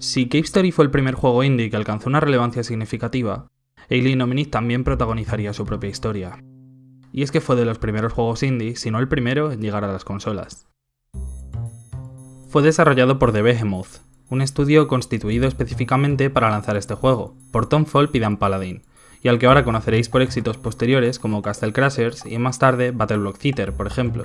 Si Cave Story fue el primer juego indie que alcanzó una relevancia significativa, Alien Omnis también protagonizaría su propia historia. Y es que fue de los primeros juegos indie, si no el primero, en llegar a las consolas. Fue desarrollado por The Behemoth, un estudio constituido específicamente para lanzar este juego, por Tom Fulp y Dan Paladin, y al que ahora conoceréis por éxitos posteriores como Castle Crashers y más tarde Battle Block Theater, por ejemplo.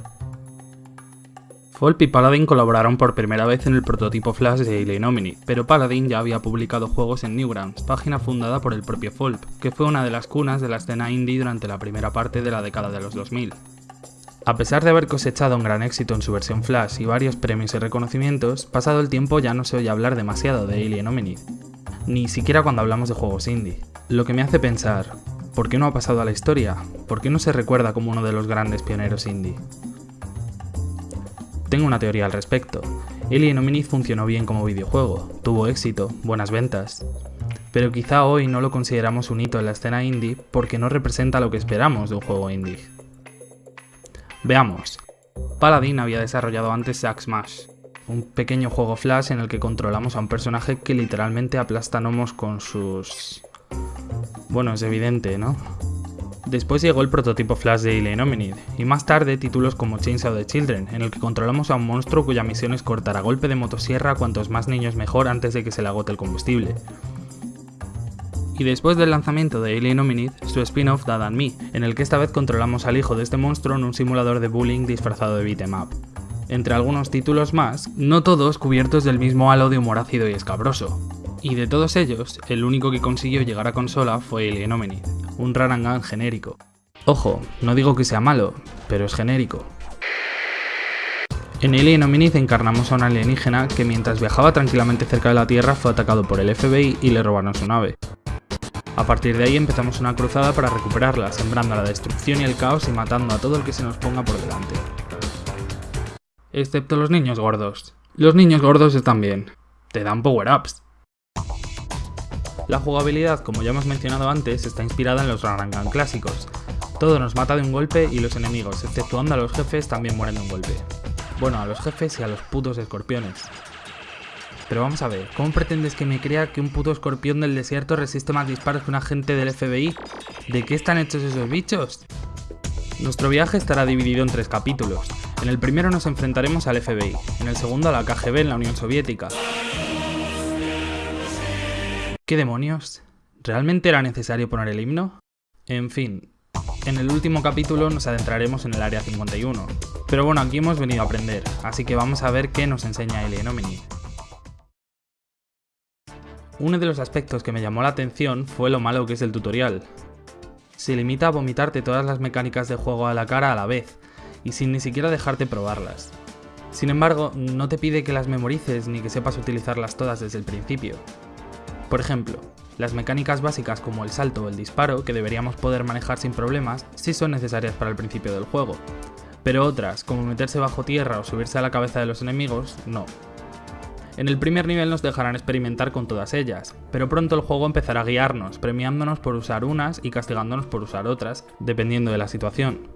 Fulp y Paladin colaboraron por primera vez en el prototipo Flash de Alien Omni, pero Paladin ya había publicado juegos en Newgrounds, página fundada por el propio Fulp, que fue una de las cunas de la escena indie durante la primera parte de la década de los 2000. A pesar de haber cosechado un gran éxito en su versión Flash y varios premios y reconocimientos, pasado el tiempo ya no se oye hablar demasiado de Alien Omni, ni siquiera cuando hablamos de juegos indie. Lo que me hace pensar, ¿por qué no ha pasado a la historia? ¿Por qué no se recuerda como uno de los grandes pioneros indie? Tengo una teoría al respecto. Alien Omni funcionó bien como videojuego, tuvo éxito, buenas ventas, pero quizá hoy no lo consideramos un hito en la escena indie porque no representa lo que esperamos de un juego indie. Veamos. Paladin había desarrollado antes Zack Smash, un pequeño juego flash en el que controlamos a un personaje que literalmente aplasta con sus... Bueno, es evidente, ¿no? Después llegó el prototipo Flash de Alien Hominid, y más tarde títulos como Chainsaw the Children, en el que controlamos a un monstruo cuya misión es cortar a golpe de motosierra cuantos más niños mejor antes de que se le agote el combustible y después del lanzamiento de Alien Hominid, su spin-off Dad and Me, en el que esta vez controlamos al hijo de este monstruo en un simulador de bullying disfrazado de beat'em up. Entre algunos títulos más, no todos cubiertos del mismo halo de humor ácido y escabroso. Y de todos ellos, el único que consiguió llegar a consola fue Alien Hominid, un Rarangan genérico. Ojo, no digo que sea malo, pero es genérico. En Alien Hominid encarnamos a un alienígena que mientras viajaba tranquilamente cerca de la Tierra fue atacado por el FBI y le robaron su nave. A partir de ahí empezamos una cruzada para recuperarla, sembrando la destrucción y el caos y matando a todo el que se nos ponga por delante. Excepto los niños gordos. Los niños gordos están bien. Te dan power-ups. La jugabilidad, como ya hemos mencionado antes, está inspirada en los Rarangan clásicos. Todo nos mata de un golpe y los enemigos, exceptuando a los jefes, también mueren de un golpe. Bueno, a los jefes y a los putos escorpiones. Pero vamos a ver, ¿cómo pretendes que me crea que un puto escorpión del desierto resiste más disparos que un agente del FBI? ¿De qué están hechos esos bichos? Nuestro viaje estará dividido en tres capítulos. En el primero nos enfrentaremos al FBI, en el segundo a la KGB en la Unión Soviética. ¿Qué demonios? ¿Realmente era necesario poner el himno? En fin, en el último capítulo nos adentraremos en el Área 51. Pero bueno, aquí hemos venido a aprender, así que vamos a ver qué nos enseña Alien Omni. Uno de los aspectos que me llamó la atención fue lo malo que es el tutorial. Se limita a vomitarte todas las mecánicas de juego a la cara a la vez, y sin ni siquiera dejarte probarlas. Sin embargo, no te pide que las memorices ni que sepas utilizarlas todas desde el principio. Por ejemplo, las mecánicas básicas como el salto o el disparo, que deberíamos poder manejar sin problemas, sí son necesarias para el principio del juego. Pero otras, como meterse bajo tierra o subirse a la cabeza de los enemigos, no. En el primer nivel nos dejarán experimentar con todas ellas, pero pronto el juego empezará a guiarnos, premiándonos por usar unas y castigándonos por usar otras, dependiendo de la situación.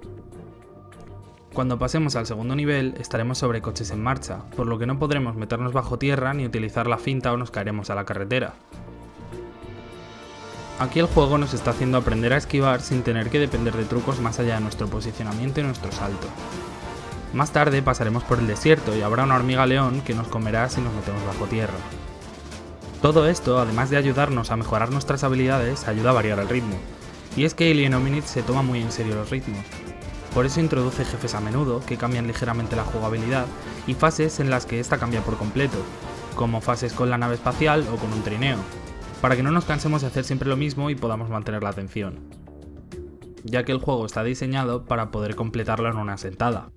Cuando pasemos al segundo nivel, estaremos sobre coches en marcha, por lo que no podremos meternos bajo tierra ni utilizar la finta o nos caeremos a la carretera. Aquí el juego nos está haciendo aprender a esquivar sin tener que depender de trucos más allá de nuestro posicionamiento y nuestro salto. Más tarde pasaremos por el desierto y habrá una hormiga león que nos comerá si nos metemos bajo tierra. Todo esto, además de ayudarnos a mejorar nuestras habilidades, ayuda a variar el ritmo. Y es que Alien Hominid se toma muy en serio los ritmos. Por eso introduce jefes a menudo, que cambian ligeramente la jugabilidad, y fases en las que esta cambia por completo, como fases con la nave espacial o con un trineo, para que no nos cansemos de hacer siempre lo mismo y podamos mantener la atención, ya que el juego está diseñado para poder completarlo en una sentada.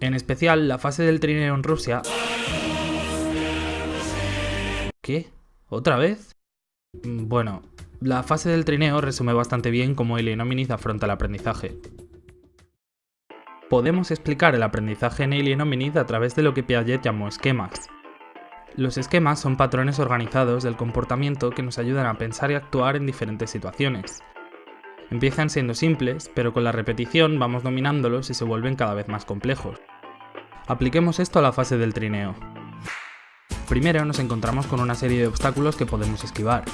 En especial, la fase del trineo en Rusia... ¿Qué? ¿Otra vez? Mm, bueno, la fase del trineo resume bastante bien cómo Alien Hominid afronta el aprendizaje. Podemos explicar el aprendizaje en Alien Hominid a través de lo que Piaget llamó esquemas. Los esquemas son patrones organizados del comportamiento que nos ayudan a pensar y actuar en diferentes situaciones. Empiezan siendo simples, pero con la repetición vamos dominándolos y se vuelven cada vez más complejos. Apliquemos esto a la fase del trineo. Primero nos encontramos con una serie de obstáculos que podemos esquivar.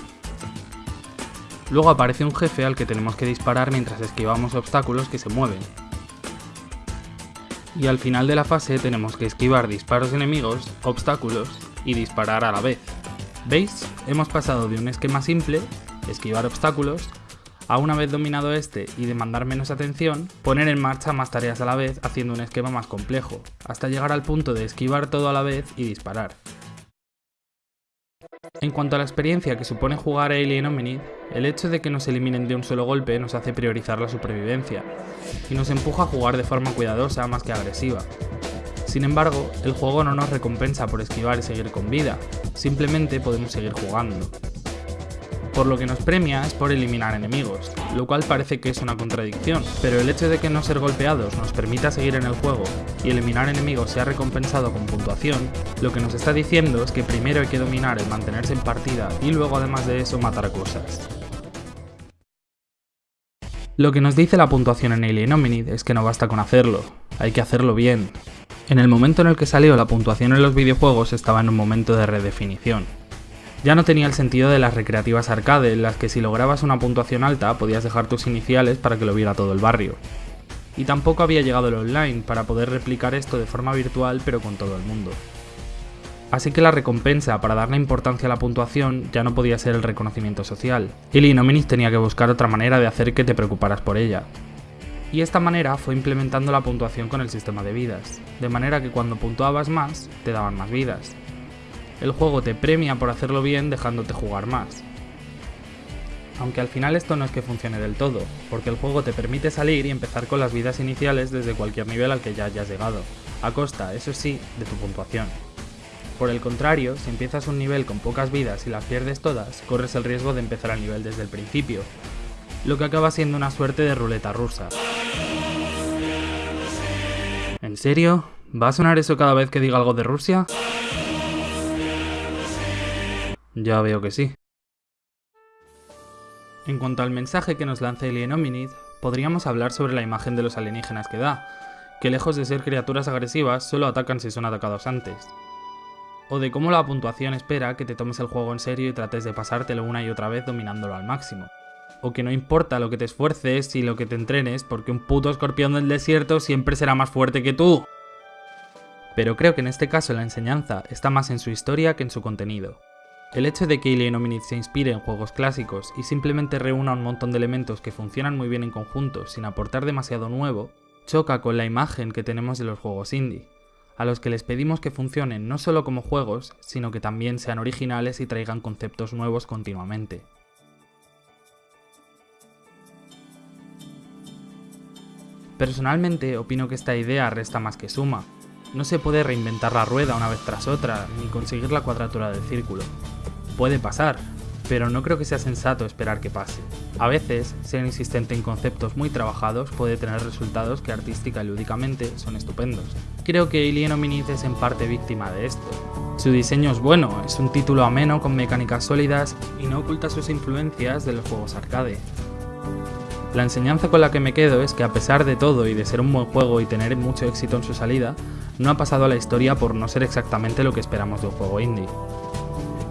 Luego aparece un jefe al que tenemos que disparar mientras esquivamos obstáculos que se mueven. Y al final de la fase tenemos que esquivar disparos enemigos, obstáculos y disparar a la vez. ¿Veis? Hemos pasado de un esquema simple, esquivar obstáculos, a una vez dominado este y demandar menos atención, poner en marcha más tareas a la vez haciendo un esquema más complejo, hasta llegar al punto de esquivar todo a la vez y disparar. En cuanto a la experiencia que supone jugar a Alien Hominid, el hecho de que nos eliminen de un solo golpe nos hace priorizar la supervivencia, y nos empuja a jugar de forma cuidadosa más que agresiva. Sin embargo, el juego no nos recompensa por esquivar y seguir con vida, simplemente podemos seguir jugando por lo que nos premia es por eliminar enemigos, lo cual parece que es una contradicción, pero el hecho de que no ser golpeados nos permita seguir en el juego y eliminar enemigos sea recompensado con puntuación, lo que nos está diciendo es que primero hay que dominar el mantenerse en partida y luego además de eso matar cosas. Lo que nos dice la puntuación en Alien Hominid es que no basta con hacerlo, hay que hacerlo bien. En el momento en el que salió la puntuación en los videojuegos estaba en un momento de redefinición, ya no tenía el sentido de las recreativas arcade, en las que si lograbas una puntuación alta podías dejar tus iniciales para que lo viera todo el barrio. Y tampoco había llegado el online para poder replicar esto de forma virtual pero con todo el mundo. Así que la recompensa para darle importancia a la puntuación ya no podía ser el reconocimiento social, y Linominis tenía que buscar otra manera de hacer que te preocuparas por ella. Y esta manera fue implementando la puntuación con el sistema de vidas, de manera que cuando puntuabas más, te daban más vidas, el juego te premia por hacerlo bien dejándote jugar más. Aunque al final esto no es que funcione del todo, porque el juego te permite salir y empezar con las vidas iniciales desde cualquier nivel al que ya hayas llegado, a costa, eso sí, de tu puntuación. Por el contrario, si empiezas un nivel con pocas vidas y las pierdes todas, corres el riesgo de empezar el nivel desde el principio, lo que acaba siendo una suerte de ruleta rusa. ¿En serio? ¿Va a sonar eso cada vez que diga algo de Rusia? Ya veo que sí. En cuanto al mensaje que nos lanza Alien Hominid, podríamos hablar sobre la imagen de los alienígenas que da, que lejos de ser criaturas agresivas, solo atacan si son atacados antes. O de cómo la puntuación espera que te tomes el juego en serio y trates de pasártelo una y otra vez dominándolo al máximo. O que no importa lo que te esfuerces y lo que te entrenes, porque un puto escorpión del desierto siempre será más fuerte que tú. Pero creo que en este caso la enseñanza está más en su historia que en su contenido. El hecho de que Alien Hominid se inspire en juegos clásicos y simplemente reúna un montón de elementos que funcionan muy bien en conjunto sin aportar demasiado nuevo, choca con la imagen que tenemos de los juegos indie, a los que les pedimos que funcionen no solo como juegos, sino que también sean originales y traigan conceptos nuevos continuamente. Personalmente opino que esta idea resta más que suma, no se puede reinventar la rueda una vez tras otra, ni conseguir la cuadratura del círculo. Puede pasar, pero no creo que sea sensato esperar que pase. A veces, ser insistente en conceptos muy trabajados puede tener resultados que artística y lúdicamente son estupendos. Creo que Alien Hominid es en parte víctima de esto. Su diseño es bueno, es un título ameno con mecánicas sólidas y no oculta sus influencias de los juegos arcade. La enseñanza con la que me quedo es que a pesar de todo y de ser un buen juego y tener mucho éxito en su salida, no ha pasado a la historia por no ser exactamente lo que esperamos de un juego indie.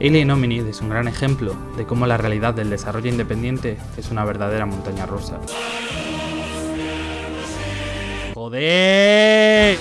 Alien Hominid es un gran ejemplo de cómo la realidad del desarrollo independiente es una verdadera montaña rusa. ¡Joder!